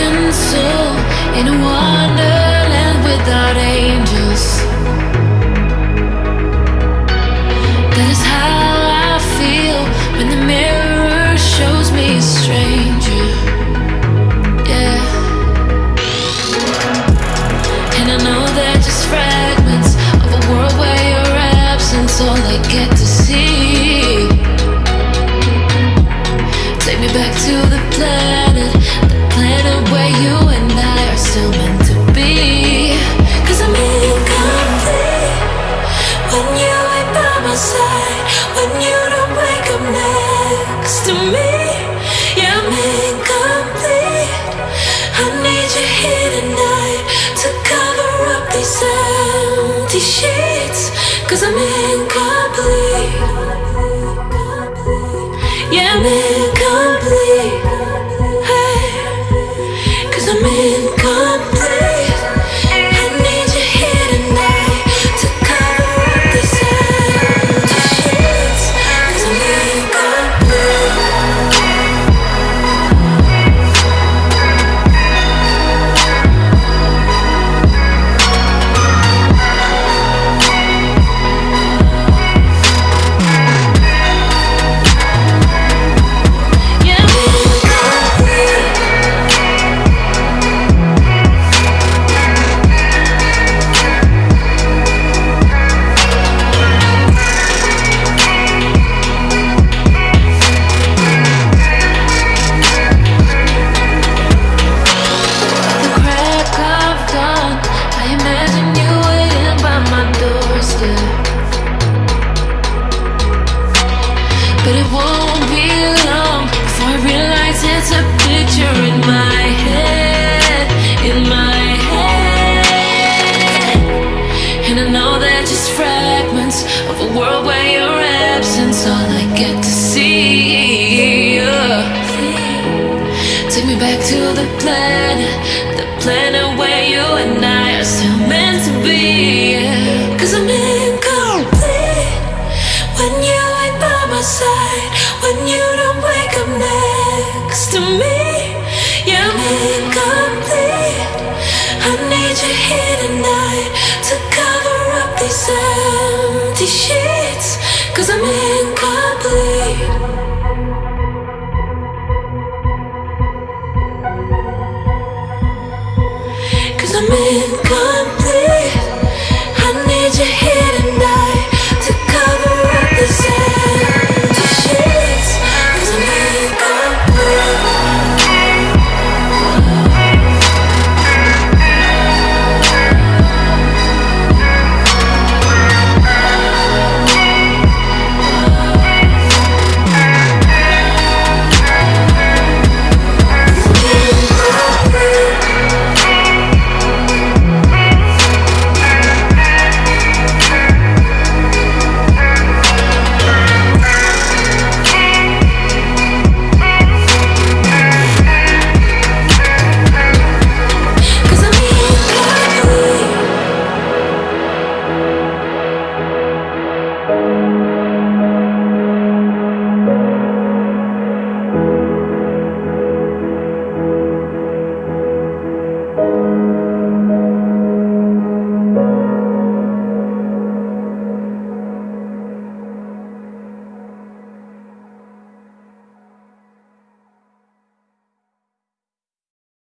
human soul in a wonderland without angels. Cause I'm incomplete. Yeah, I'm But it won't be long before I realize it's a picture in my head, in my head. And I know they're just fragments of a world where your absence all I get to see. Take me back to the planet, the planet where you and I are still meant to be. Cause I'm incomplete when you ain't by side, when you don't wake up next to me. I'm incomplete. I need you here tonight to cover up these empty sheets. Cause I'm